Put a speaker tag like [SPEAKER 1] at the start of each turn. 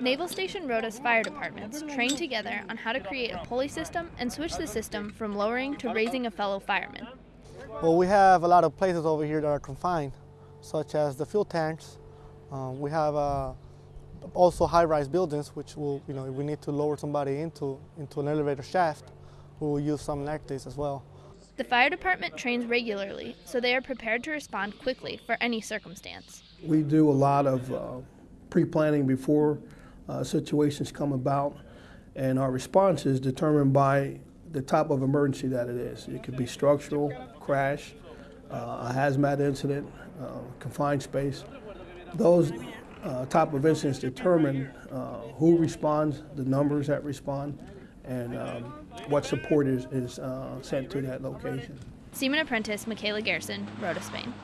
[SPEAKER 1] Naval Station Rota's fire departments train together on how to create a pulley system and switch the system from lowering to raising a fellow fireman.
[SPEAKER 2] Well, we have a lot of places over here that are confined, such as the fuel tanks. Um, we have uh, also high-rise buildings, which will, you know, if we need to lower somebody into into an elevator shaft, we will use some like this as well.
[SPEAKER 1] The fire department trains regularly, so they are prepared to respond quickly for any circumstance.
[SPEAKER 3] We do a lot of uh, pre-planning before uh, situations come about, and our response is determined by the type of emergency that it is. It could be structural, crash, uh, a hazmat incident, uh, confined space. Those uh, type of incidents determine uh, who responds, the numbers that respond, and um, what support is, is sent to that location.
[SPEAKER 1] Seaman Apprentice Michaela Garrison, Rota, Spain.